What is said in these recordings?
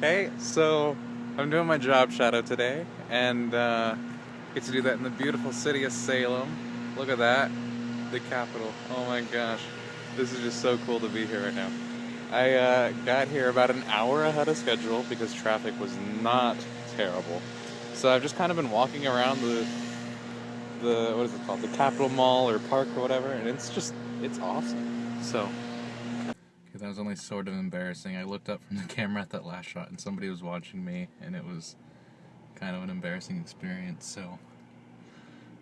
Hey, so I'm doing my job shadow today, and uh, get to do that in the beautiful city of Salem. Look at that, the capital. Oh my gosh, this is just so cool to be here right now. I uh, got here about an hour ahead of schedule because traffic was not terrible. So I've just kind of been walking around the the what is it called, the Capitol Mall or Park or whatever, and it's just it's awesome. So. Okay, that was only sort of embarrassing. I looked up from the camera at that last shot, and somebody was watching me, and it was kind of an embarrassing experience. So.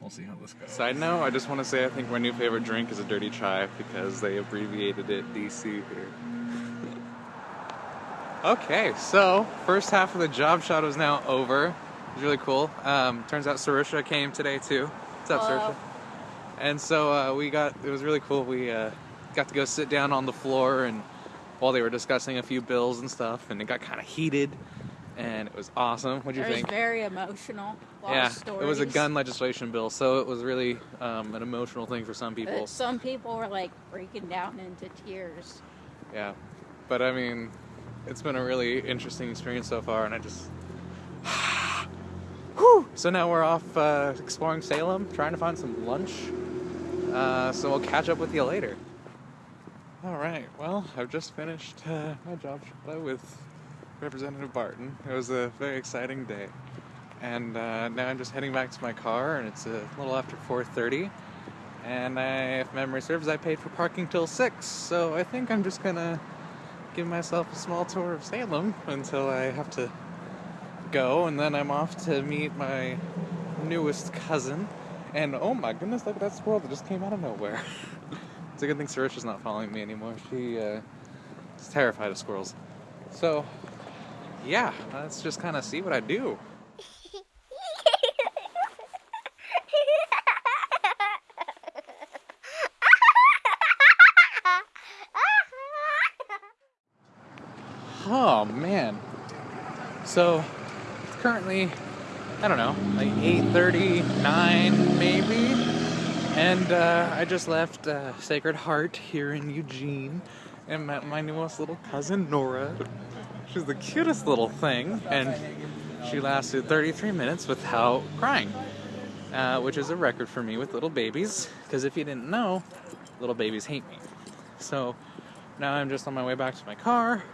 We'll see how this goes. Side note, I just want to say I think my new favorite drink is a dirty chai because they abbreviated it DC here. okay, so first half of the job shot is now over. It was really cool. Um, turns out Sarusha came today too. What's up, Hello. Sarusha? And so uh, we got, it was really cool. We uh, got to go sit down on the floor and while they were discussing a few bills and stuff, and it got kind of heated, and it was awesome. What'd you think? It was very emotional. Yeah, it was a gun legislation bill, so it was really um, an emotional thing for some But people. Some people were like breaking down into tears. Yeah, but I mean, it's been a really interesting experience so far, and I just. Whew. So now we're off uh, exploring Salem, trying to find some lunch. Uh, so we'll catch up with you later. All right. Well, I've just finished uh, my job with Representative Barton. It was a very exciting day, and uh, now I'm just heading back to my car, and it's a little after 4:30. And I, if memory serves, I paid for parking till six. So I think I'm just gonna give myself a small tour of Salem until I have to go, and then I'm off to meet my newest cousin. And oh my goodness, look at that squirrel that just came out of nowhere. it's a good thing Sarisha's not following me anymore. She uh, is terrified of squirrels. So, yeah, let's just kind of see what I do. Oh man. So it's currently I don't know, like 8:39 maybe. And uh, I just left uh, Sacred Heart here in Eugene and met my newest little cousin Nora. She's the cutest little thing, and she lasted 33 minutes without crying, uh, which is a record for me with little babies. Because if you didn't know, little babies hate me. So now I'm just on my way back to my car,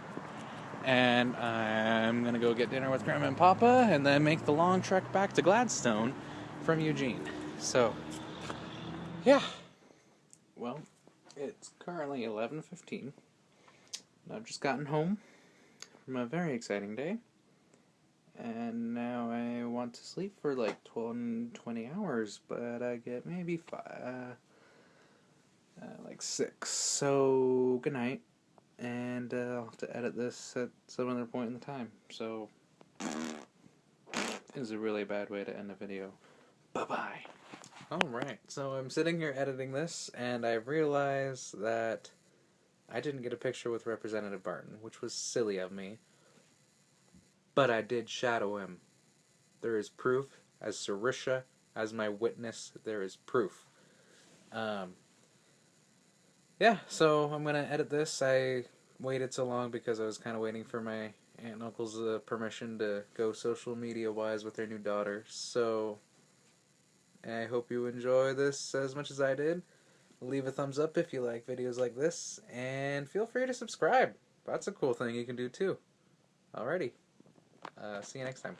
and I'm gonna go get dinner with Grandma and Papa, and then make the long trek back to Gladstone from Eugene. So, yeah. Well, it's currently 11:15. I've just gotten home from a very exciting day, and now I want to sleep for like 12, 20 hours, but I get maybe five, uh, like six. So, good night and uh, I'll have to edit this at some other point in the time. So, this is a really bad way to end a video. Bye bye. Alright, so I'm sitting here editing this, and I realized that I didn't get a picture with Representative Barton, which was silly of me. But I did shadow him. There is proof, as Sarisha, as my witness, there is proof. Um, yeah, so I'm gonna edit this. I waited so long because I was kind of waiting for my aunt and uncle's uh, permission to go social media wise with their new daughter. So I hope you enjoy this as much as I did. Leave a thumbs up if you like videos like this, and feel free to subscribe. That's a cool thing you can do too. Alrighty, uh, see you next time.